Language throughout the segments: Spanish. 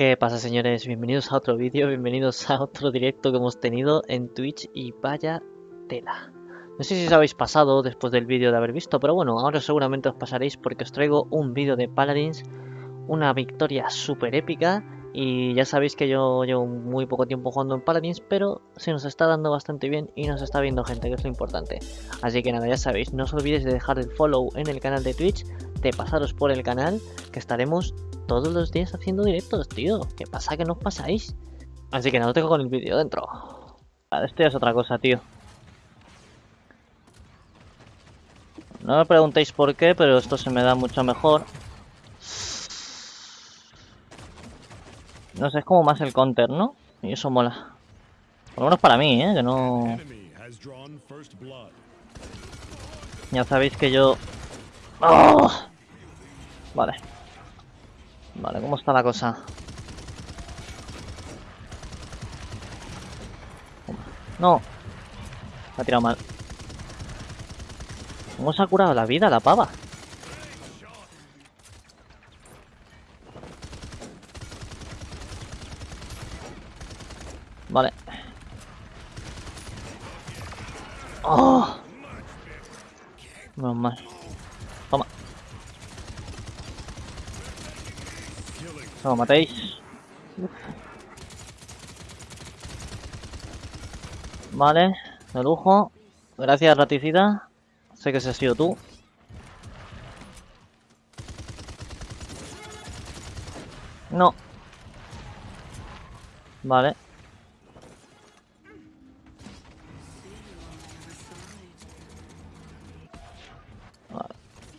¿Qué pasa señores? Bienvenidos a otro vídeo, bienvenidos a otro directo que hemos tenido en Twitch y vaya tela. No sé si os habéis pasado después del vídeo de haber visto, pero bueno, ahora seguramente os pasaréis porque os traigo un vídeo de Paladins, una victoria súper épica y ya sabéis que yo llevo muy poco tiempo jugando en Paladins, pero se nos está dando bastante bien y nos está viendo gente, que es lo importante. Así que nada, ya sabéis, no os olvidéis de dejar el follow en el canal de Twitch, de pasaros por el canal, que estaremos todos los días haciendo directos, tío. ¿Qué pasa que no os pasáis? Así que nada, tengo con el vídeo dentro. Esto ya es otra cosa, tío. No me preguntéis por qué, pero esto se me da mucho mejor. No sé, es como más el counter, ¿no? Y eso mola. Por lo menos para mí, ¿eh? Que no... Ya sabéis que yo... ¡Oh! Vale. Vale, ¿cómo está la cosa? No. Ha tirado mal. ¿Cómo se ha curado la vida la pava? Vale. ¡Oh! Menos mal. Toma. No, matéis. Vale, de lujo. Gracias, raticida. Sé que ese has sido tú. No. Vale. Vale.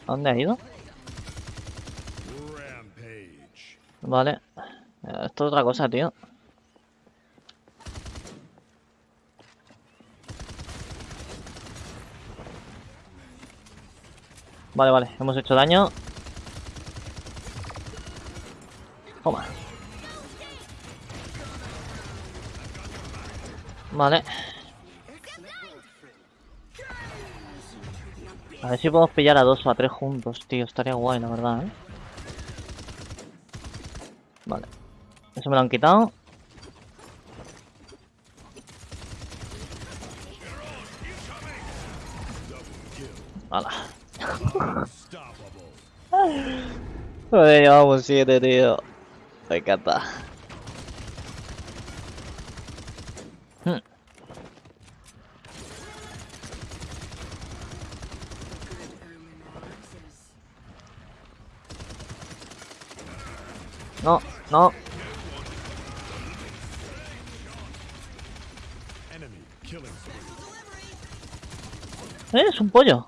¿A dónde ha ido? Vale. Esto es otra cosa, tío. Vale, vale. Hemos hecho daño. Toma. Vale. A ver si podemos pillar a dos o a tres juntos, tío. Estaría guay, la verdad, ¿eh? Vale. Eso me lo han quitado. Hala. Joder, llevamos tío. Me encanta. Hmm. No, no. Es un pollo.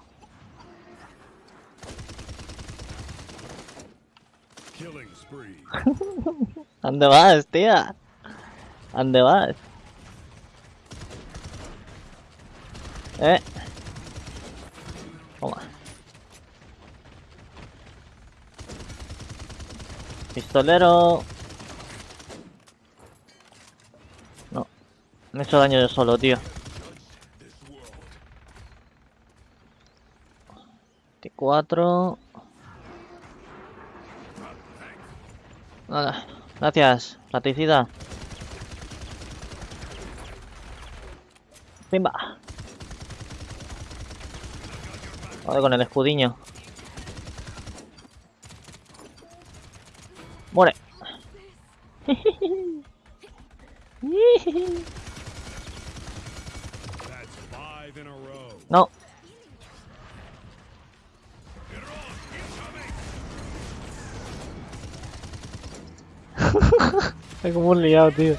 ¿Dónde vas, tía? ¿Dónde vas? Eh. Toma. Pistolero. No. Me he hecho daño yo solo, tío. T4. Nada. Gracias, platicida. Pimba. Vale, con el escudiño. Muere. No. Está como un liado, tío.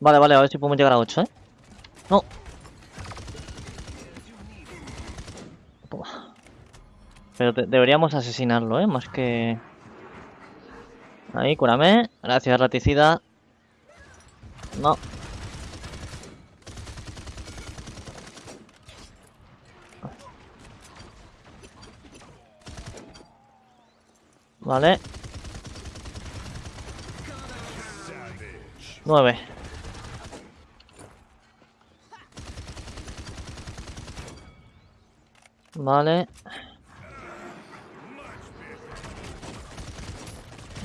Vale, vale, a ver si podemos llegar a 8, ¿eh? No. Pero deberíamos asesinarlo, ¿eh? Más que... Ahí, cúrame. Gracias, raticida. No. Vale. Nueve. Vale.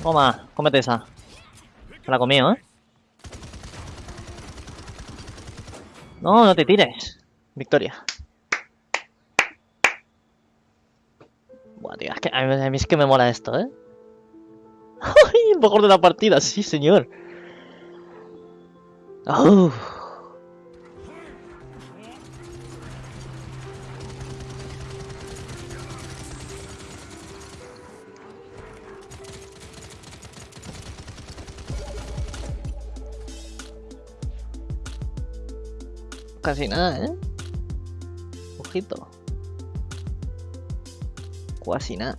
Toma, cómete esa. Se la comió, ¿eh? No, no te tires. Victoria. Buah, tío, es que a mí, es que me mola esto, ¿eh? ¡Ay, mejor de la partida! Sí, señor. ¡Uf! Casi nada, ¿eh? Ojito. Casi nada.